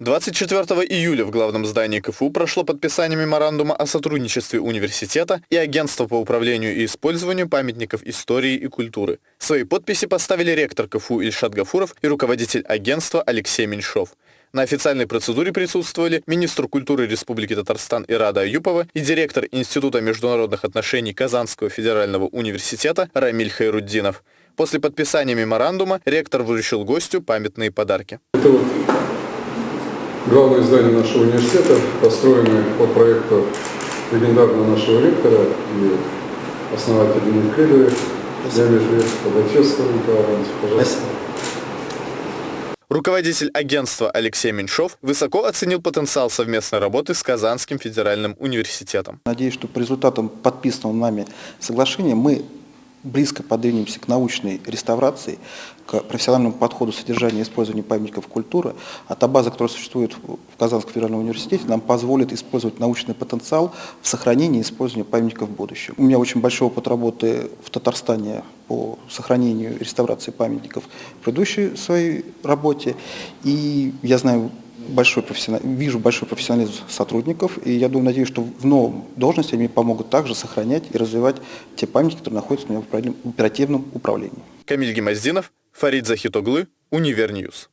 24 июля в главном здании КФУ прошло подписание меморандума о сотрудничестве университета и Агентства по управлению и использованию памятников истории и культуры. Свои подписи поставили ректор КФУ Ильшат Гафуров и руководитель агентства Алексей Меньшов. На официальной процедуре присутствовали министр культуры Республики Татарстан Ирада Аюпова и директор Института международных отношений Казанского федерального университета Рамиль Хайруддинов. После подписания меморандума ректор вручил гостю памятные подарки. Это вот главное здание нашего университета, построенное по проекту легендарного нашего ректора и основателя Никридовой, Диаметрия Подачевского Николая Ивановича. Пожалуйста. Руководитель агентства Алексей Меньшов высоко оценил потенциал совместной работы с Казанским федеральным университетом. Надеюсь, что по результатам подписанного нами соглашения мы близко подвинемся к научной реставрации, к профессиональному подходу содержания и использования памятников культуры, а та база, которая существует в Казанском федеральном университете, нам позволит использовать научный потенциал в сохранении и использовании памятников в будущем. У меня очень большой опыт работы в Татарстане по сохранению и реставрации памятников в предыдущей своей работе, и я знаю большой профессионал, вижу большой профессионализм сотрудников, и я думаю, надеюсь, что в новом должности они помогут также сохранять и развивать те памятники, которые находятся у меня в оперативном управлении. Камиль Гемоздинов, Фарид Захитоглы, Univer News.